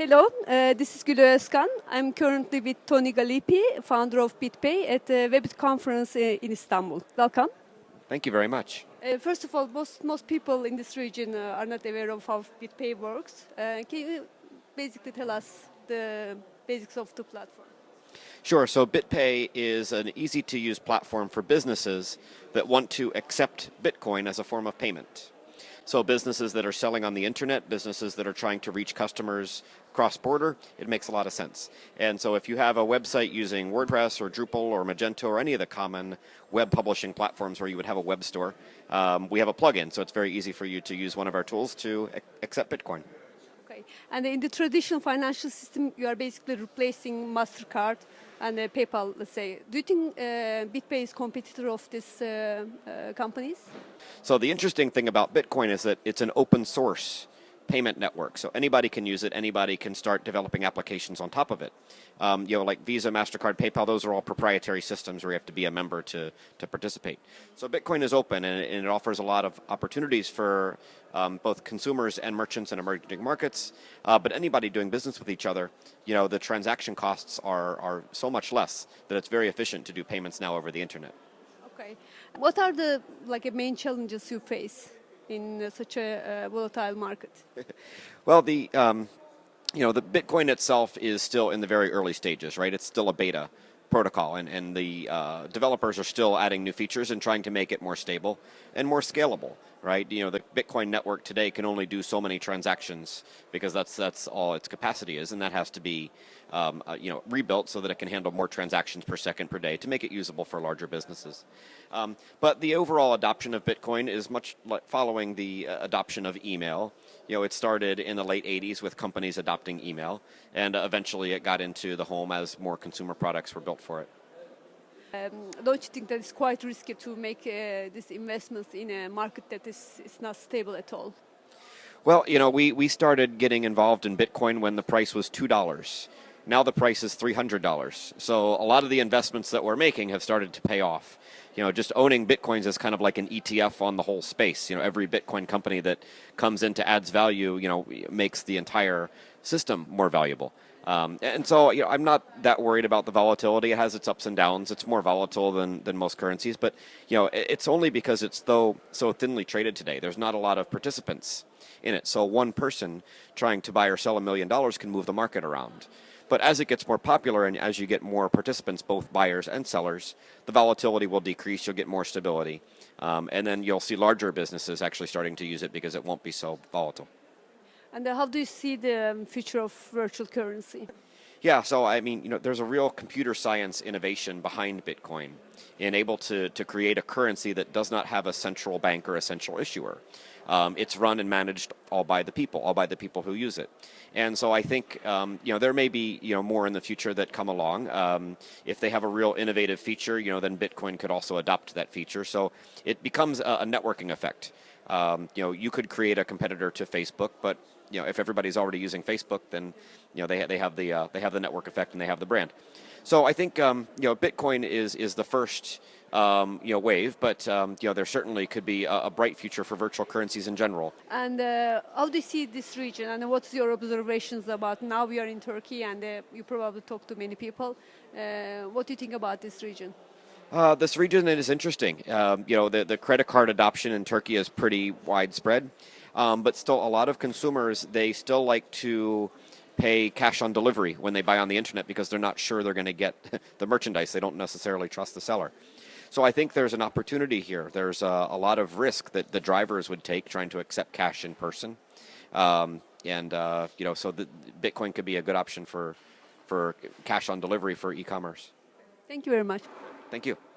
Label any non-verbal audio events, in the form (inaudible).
Hello, uh, this is Gülü Özkan. I'm currently with Tony Gallippi, founder of BitPay, at the Webit conference uh, in Istanbul. Welcome. Thank you very much. Uh, first of all, most, most people in this region uh, are not aware of how BitPay works. Uh, can you basically tell us the basics of the platform? Sure. So BitPay is an easy to use platform for businesses that want to accept Bitcoin as a form of payment. So businesses that are selling on the internet, businesses that are trying to reach customers cross border, it makes a lot of sense. And so if you have a website using WordPress or Drupal or Magento or any of the common web publishing platforms where you would have a web store, um, we have a plugin. So it's very easy for you to use one of our tools to accept Bitcoin. Okay. And in the traditional financial system, you are basically replacing MasterCard and uh, PayPal, let's say. Do you think uh, BitPay is competitor of these uh, uh, companies? So the interesting thing about Bitcoin is that it's an open source payment network. So anybody can use it. Anybody can start developing applications on top of it. Um, you know, like Visa, Mastercard, PayPal. Those are all proprietary systems where you have to be a member to to participate. So Bitcoin is open and, it offers a lot of opportunities for um, both consumers and merchants in emerging markets. Uh, but anybody doing business with each other, you know, the transaction costs are are so much less that it's very efficient to do payments now over the internet. Okay. What are the like main challenges you face? In such a volatile market? (laughs) well, the um, you know the Bitcoin itself is still in the very early stages, right? It's still a beta protocol, and and the uh, developers are still adding new features and trying to make it more stable and more scalable, right? You know, the Bitcoin network today can only do so many transactions because that's that's all its capacity is, and that has to be um, uh, you know rebuilt so that it can handle more transactions per second per day to make it usable for larger businesses. Um, but the overall adoption of Bitcoin is much like following the uh, adoption of email. You know, it started in the late 80s with companies adopting email, and eventually it got into the home as more consumer products were built for it. Um, don't you think that it's quite risky to make uh, these investments in a market that is, is not stable at all? Well, you know, we, we started getting involved in Bitcoin when the price was $2. Now the price is $300. So a lot of the investments that we're making have started to pay off. You know, just owning Bitcoins is kind of like an ETF on the whole space. You know, every Bitcoin company that comes in to adds value, you know, makes the entire system more valuable. Um, and so, you know, I'm not that worried about the volatility. It has its ups and downs. It's more volatile than, than most currencies, but you know, it's only because it's though so thinly traded today. There's not a lot of participants in it. So one person trying to buy or sell a million dollars can move the market around. But as it gets more popular and as you get more participants, both buyers and sellers, the volatility will decrease. You'll get more stability. Um, and then you'll see larger businesses actually starting to use it because it won't be so volatile. And how do you see the um, future of virtual currency? Yeah, so I mean, you know, there's a real computer science innovation behind Bitcoin in able to, to create a currency that does not have a central bank or a central issuer. Um, it's run and managed all by the people, all by the people who use it. And so I think, um, you know, there may be, you know, more in the future that come along. Um, if they have a real innovative feature, you know, then Bitcoin could also adopt that feature. So it becomes a, a networking effect. Um, you know, you could create a competitor to Facebook, but you know, if everybody's already using Facebook, then you know they they have the uh, they have the network effect and they have the brand. So I think um, you know Bitcoin is is the first um, you know wave, but um, you know there certainly could be a, a, bright future for virtual currencies in general. And uh, how do you see this region? And what's your observations about? Now we are in Turkey, and uh, you probably talk to many people. Uh, what do you think about this region? Uh, this region is interesting. Um, you know, the, the credit card adoption in Turkey is pretty widespread. Um, but still, a lot of consumers they still like to pay cash on delivery when they buy on the internet because they're not sure they're going to get (laughs) the merchandise. They don't necessarily trust the seller. So I think there's an opportunity here. There's a, a lot of risk that the drivers would take trying to accept cash in person, um, and uh, you know, so the, Bitcoin could be a good option for for cash on delivery for e-commerce. Thank you very much. Thank you.